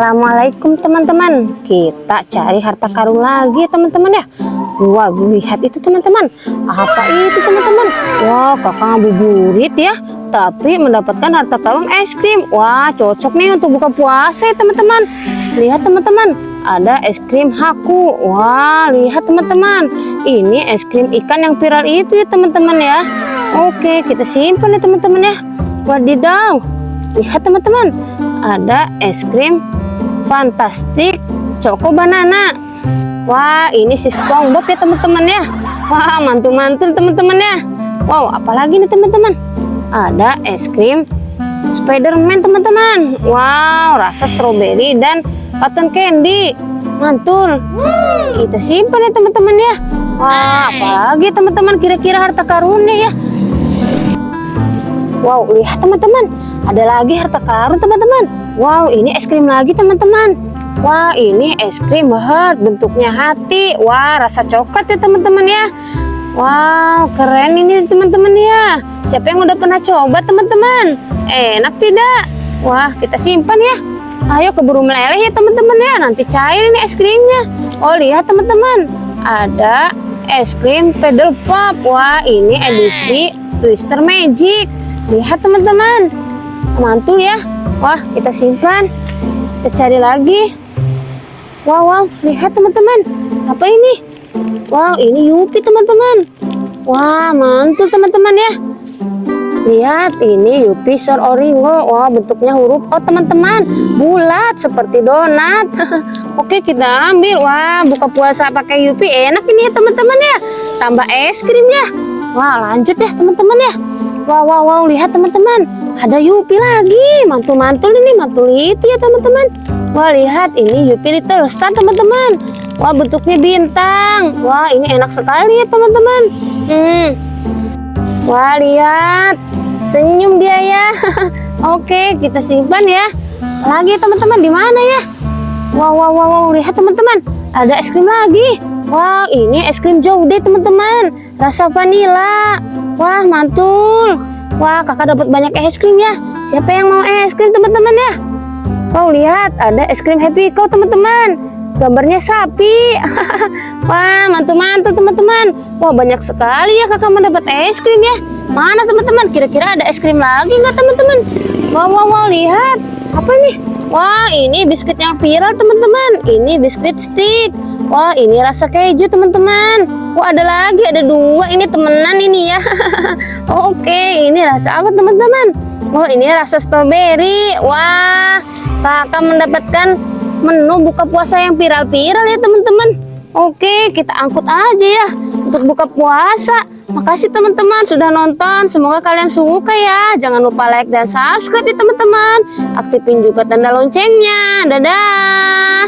Assalamualaikum teman-teman. Kita cari harta karun lagi teman-teman ya. Wah lihat itu teman-teman. Apa itu teman-teman? Wah kakak ngabuburit ya. Tapi mendapatkan harta karun es krim. Wah cocok nih untuk buka puasa ya teman-teman. Lihat teman-teman. Ada es krim haku. Wah lihat teman-teman. Ini es krim ikan yang viral itu ya teman-teman ya. Oke kita simpan ya teman-teman ya. Wadidaw. Lihat teman-teman. Ada es krim fantastik Choco Banana. Wah, ini si SpongeBob ya teman-teman ya. Wah, mantul-mantul teman-teman ya. Wow, apalagi nih teman-teman? Ada es krim Spiderman teman-teman. Wow, rasa stroberi dan cotton candy. Mantul. Kita simpan ya teman-teman ya. Wah, apalagi teman-teman kira-kira harta karunnya ya. Wow, lihat teman-teman. Ada lagi harta karun teman-teman. Wow, ini es krim lagi teman-teman. Wah, ini es krim heart bentuknya hati. Wah, rasa coklat ya teman-teman ya. Wow, keren ini teman-teman ya. Siapa yang udah pernah coba teman-teman? Enak tidak? Wah, kita simpan ya. Ayo keburu meleleh ya teman-teman ya. Nanti cair ini es krimnya. Oh, lihat teman-teman. Ada es krim pedal pop. Wah, ini edisi Twister Magic. Lihat teman-teman. Mantul ya. Wah, kita simpan. Kita cari lagi. Wow, wow, lihat teman-teman. Apa ini? Wow, ini Yupi teman-teman. Wah, mantul teman-teman ya. Lihat, ini Yupi Sor Oringo. Wah, bentuknya huruf O teman-teman. Bulat seperti donat. Oke, kita ambil. Wah, buka puasa pakai Yupi enak ini ya teman-teman ya. Tambah es krimnya. Wah, lanjut ya teman-teman ya. Wow, wow, wow, lihat teman-teman. Ada Yupi lagi. Mantul-mantul ini, mantul itu ya teman-teman. Wah, lihat ini Yupi Little Star teman-teman. Wah, bentuknya bintang. Wah, ini enak sekali ya teman-teman. Hmm. Wah, lihat. Senyum dia ya. Oke, kita simpan ya. Lagi teman-teman di mana ya? Wow, wow, wow, wow, lihat teman-teman. Ada es krim lagi. Wah, ini es krim Jaude teman-teman. Rasa vanila. Wah, mantul. Wah, kakak dapat banyak es krim ya. Siapa yang mau es krim teman-teman ya? Wow, lihat ada es krim Happy Cow teman-teman. Gambarnya sapi. Wah, mantul-mantul teman-teman. Wah, banyak sekali ya kakak mendapat es krim ya. Mana teman-teman? Kira-kira ada es krim lagi nggak teman-teman? Wow, wow, wow, lihat. Apa ini? Wah, ini biskuit yang viral teman-teman. Ini biskuit stick. Wah, ini rasa keju teman-teman. Wah, ada lagi, ada dua. Ini temenan ini ya. Oke, ini rasa apa teman-teman? Wah, ini rasa strawberry. Wah, kakak mendapatkan menu buka puasa yang viral-viral ya teman-teman. Oke, kita angkut aja ya untuk buka puasa. Makasih teman-teman sudah nonton. Semoga kalian suka ya. Jangan lupa like dan subscribe ya teman-teman. Aktifin juga tanda loncengnya. Dadah.